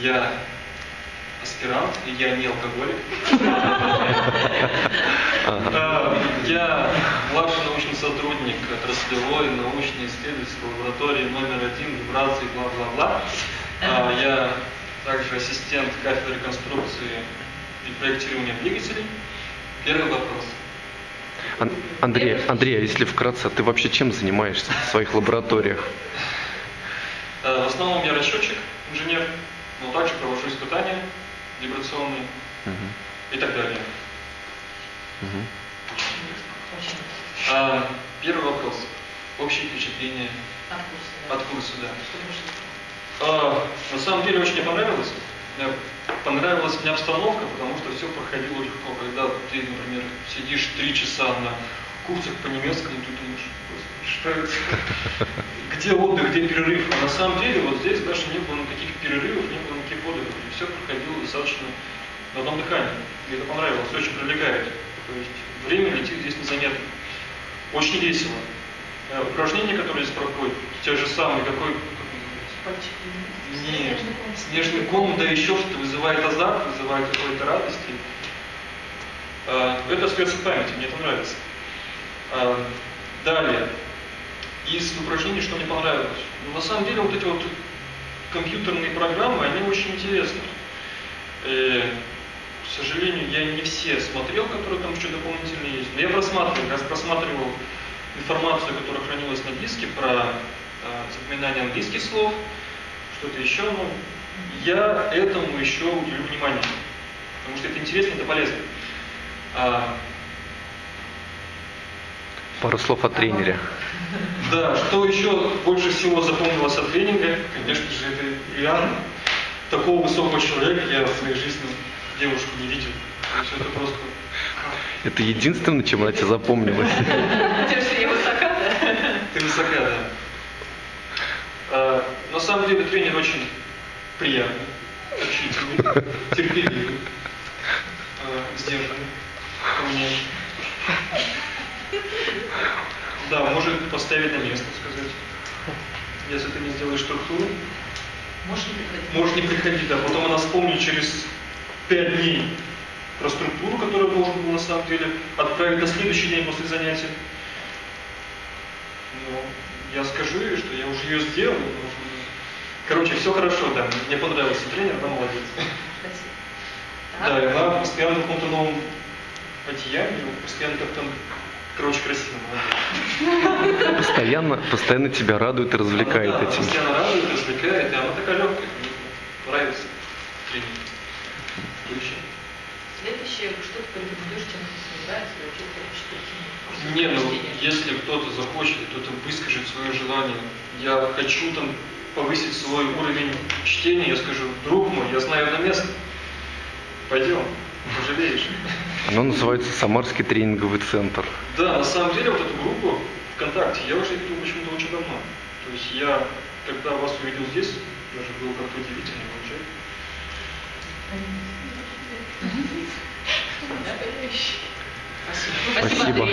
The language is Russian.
Я аспирант, и я не алкоголик. Я младший научный сотрудник отраслевой научно-исследовательской лаборатории номер один вибраций, бла-бла-бла. А, Я также ассистент кафедры конструкции и проектирования двигателей. Первый вопрос. Ан- Андрей, Андрей, а если вкратце, ты вообще чем занимаешься в своих лабораториях? Э, В основном я расчетчик, инженер, но также провожу испытания вибрационные Мгм, и так далее. мгм. А, Первый вопрос. Общее впечатление от курса, да. А, На самом деле очень мне понравилось. Мне понравилась мне обстановка, потому что все проходило легко. Когда ты, например, сидишь три часа на курсах по немецкому, ты думаешь, «Господи, что это? Где отдых, где перерыв? А на самом деле вот здесь даже не было никаких перерывов, не было никаких отдыхов. И все проходило достаточно на одном дыхании. Мне это понравилось, очень привлекает. То есть время летит здесь незаметно. Очень весело. Э, Упражнения, которые здесь проходят, те же самые, какой, нет, снежный ком, да еще что-то вызывает азарт, вызывает какой-то радости. А, Это остается в памяти, мне это нравится. А, Далее. Из упражнений, что мне понравилось. На самом деле, вот эти вот компьютерные программы, они очень интересны. Э, К сожалению, я не все смотрел, которые там еще дополнительные есть. Но я просматривал, как раз просматривал информацию, которая хранилась на диске про э, запоминание английских слов, что-то еще, ну, я этому еще уделю внимание, потому что это интересно, это полезно. А, Пару слов о тренере. Да, что еще больше всего запомнилось от тренинга, конечно же, это Иоанн. Такого высокого человека я в своей жизни девушку не видел. То есть это просто... Это единственное, чем она тебе запомнилась. Тем, что я высока, да? Ты высока, да. А, на самом деле тренер очень приятный, общительный, терпеливый, а, сдержанный, ко мне. Да, может поставить на место, сказать. Если ты не сделаешь структуру, Можешь не приходить. можешь не приходить, да. Потом она вспомнит через пять дней про структуру, которую должен был на самом деле отправить на следующий день после занятия. Ну, я скажу ей, что я уже ее сделал. но- Короче, все хорошо, да. Мне понравился тренер, она молодец. Спасибо. Да, и она постоянно в каком-то новом одеянии, постоянно как-то, короче, красиво. молодец. Постоянно, постоянно тебя радует и развлекает Она, да, этим. постоянно радует, развлекает, и она такая легкая. Мне нравится еще? Следующее, что ты порекомендуешь, чем ты и вообще ты хочешь Не, ну если кто-то захочет, кто-то выскажет свое желание, я хочу там повысить свой уровень чтения, я скажу, друг мой, я знаю одно место. Пойдем, пожалеешь. Оно называется Самарский тренинговый центр. Да, на самом деле вот эту группу ВКонтакте я уже видел почему-то очень давно. То есть я, когда вас увидел здесь, даже было как-то удивительно, понимаешь? Спасибо. Спасибо.